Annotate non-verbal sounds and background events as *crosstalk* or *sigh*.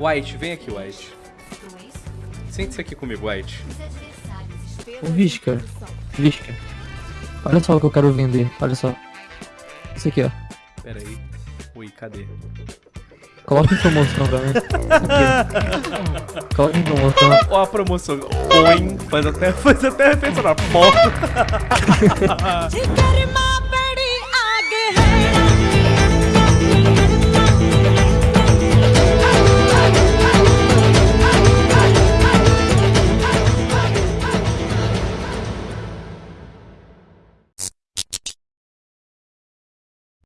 White, vem aqui, White. Sente-se aqui comigo, White. O Visca. Visca. Olha só o que eu quero vender. Olha só. Isso aqui, ó. Pera aí. Ui, cadê? Coloca em promoção pra mim. Né? *laughs* Coloca em promoção. Ó a promoção. Oi, faz até, faz até a na porta. *laughs*